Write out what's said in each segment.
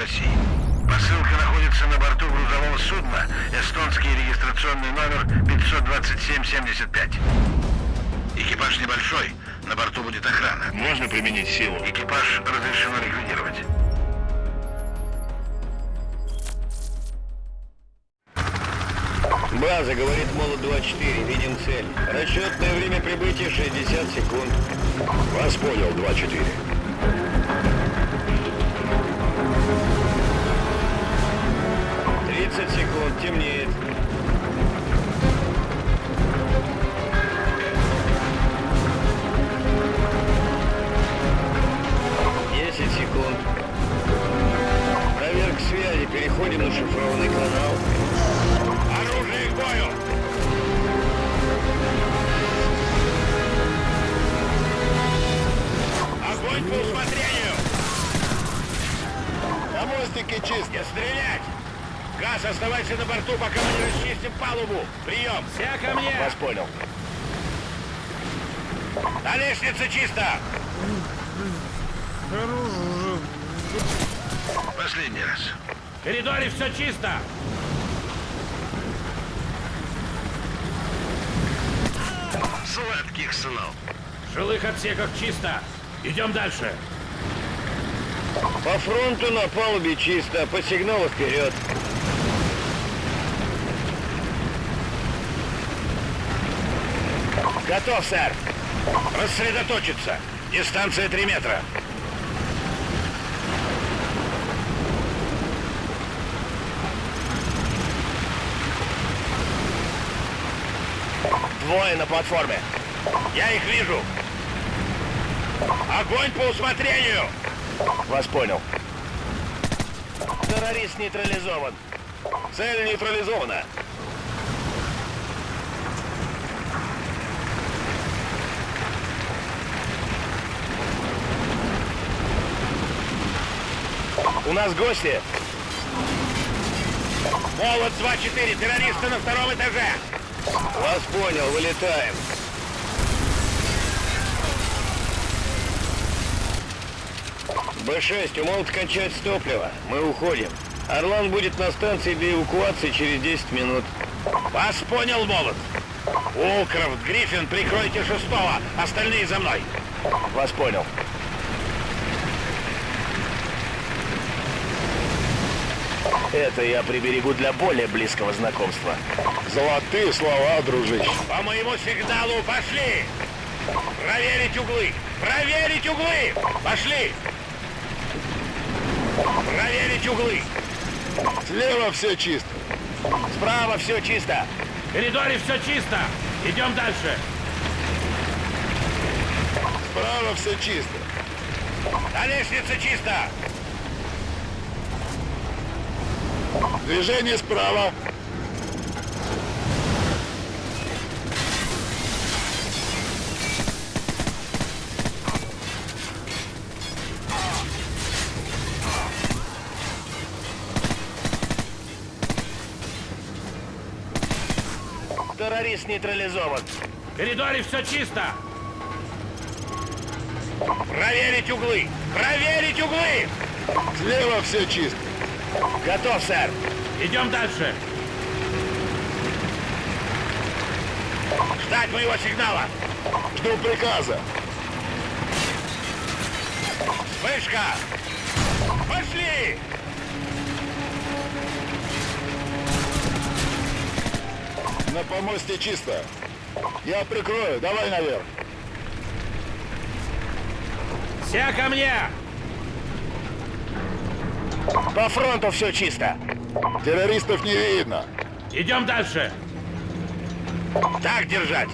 России. Посылка находится на борту грузового судна, эстонский регистрационный номер 52775. Экипаж небольшой, на борту будет охрана. Можно применить силу? Экипаж разрешено ликвидировать. База, говорит Молот-24, видим цель. Расчетное время прибытия 60 секунд. Вас понял, 2-4. Темнеет. Десять секунд. Проверка связи, переходим на шифрованный канал. Оружие к бою! Огонь по усмотрению! На мостике чисто. Не стрелять! Газ, оставайся на борту, пока мы не расчистим палубу! Прием! Все ко мне! Вас понял. На лестнице чисто! Последний раз. В коридоре все чисто! Сладких снов. В жилых отсеках чисто! Идем дальше! По фронту на палубе чисто, по сигналу вперед. Готов, сэр! Рассредоточиться! Дистанция 3 метра. Двое на платформе. Я их вижу. Огонь по усмотрению! Вас понял. Террорист нейтрализован. Цель нейтрализована. У нас гости. Молот 2-4, террористы на втором этаже! Вас понял, вылетаем. Б-6, у молота кончается топливо. Мы уходим. Орлан будет на станции для эвакуации через 10 минут. Вас понял, Молот! Улкрофт, Гриффин, прикройте шестого, остальные за мной! Вас понял. Это я приберегу для более близкого знакомства. Золотые слова, дружище. По моему сигналу пошли! Проверить углы! Проверить углы! Пошли! Проверить углы! Слева все чисто. Справа все чисто. В коридоре все чисто! Идем дальше! Справа все чисто. На лестнице чисто! Движение справа. Террорист нейтрализован. В коридоре все чисто! Проверить углы! Проверить углы! Слева все чисто. Готов, сэр. Идем дальше! Ждать моего сигнала! Жду приказа. Вспышка! Пошли! На помосте чисто. Я прикрою. Давай наверх. Все ко мне! По фронту все чисто. Террористов не видно. Идем дальше! Так держать!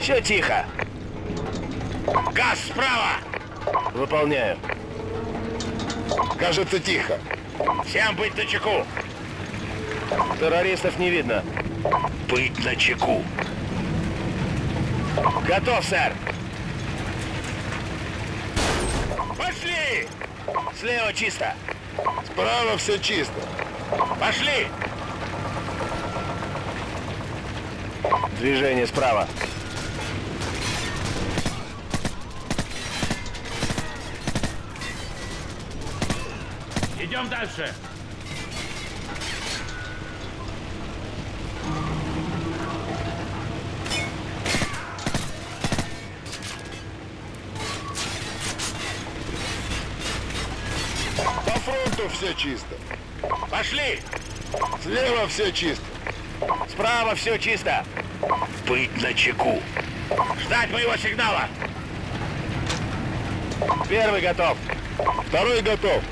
Все тихо. Газ справа! Выполняю. Кажется, тихо. Всем быть на чеку! Террористов не видно. Быть на чеку! Готов, сэр. Пошли! Слева чисто. Справа все чисто. Пошли! Движение справа. Идем дальше. Все чисто. Пошли! Слева все чисто. Справа все чисто. Быть на чеку. Ждать моего сигнала. Первый готов. Второй готов.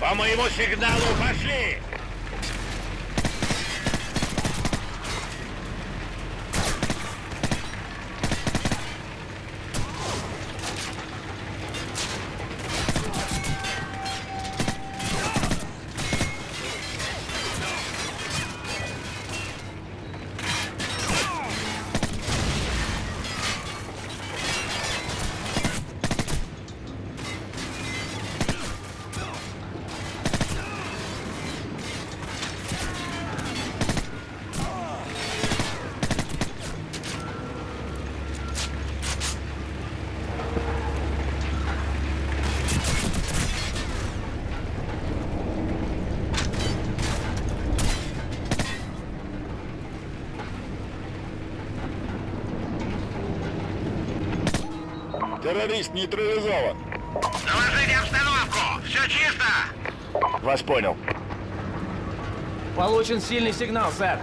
По моему сигналу пошли! Террорист нейтрализован. Доложите обстановку! Все чисто! Вас понял. Получен сильный сигнал, сэр.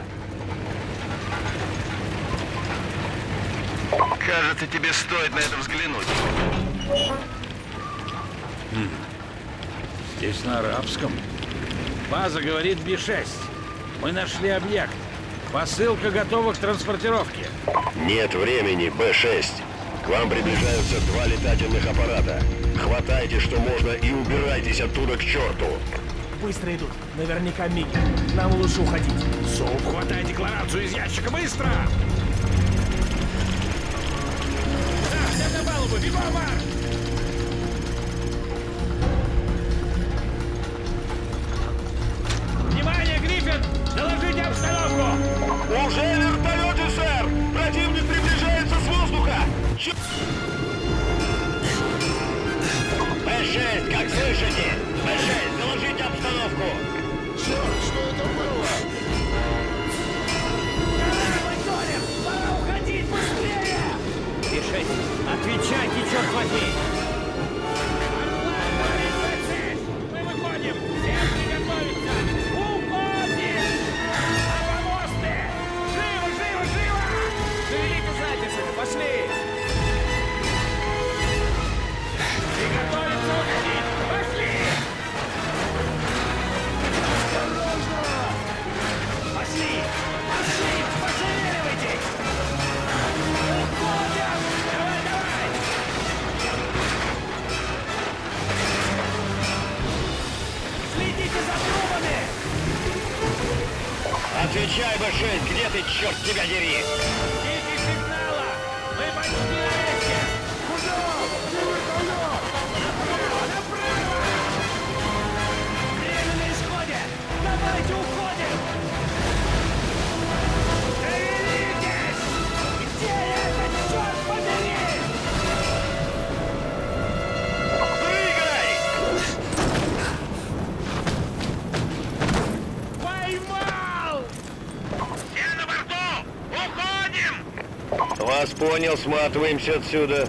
Кажется, тебе стоит на это взглянуть. Здесь на арабском. База говорит Би-6. Мы нашли объект. Посылка готова к транспортировке. Нет времени, Б-6. К вам приближаются два летательных аппарата. Хватайте, что можно, и убирайтесь оттуда к черту. Быстро идут. Наверняка Миги. Нам лучше уходить. Суп, хватай декларацию из ящика, быстро! Да, на палубу, бегом, Марк! Б-6, как слышите? Б-6, доложите обстановку! Черт, что это было? Отвечай, Б-6, где ты, черт тебя дери? Вас понял, сматываемся отсюда.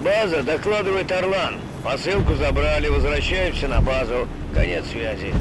База, докладывает Орлан. Посылку забрали, возвращаемся на базу. Конец связи.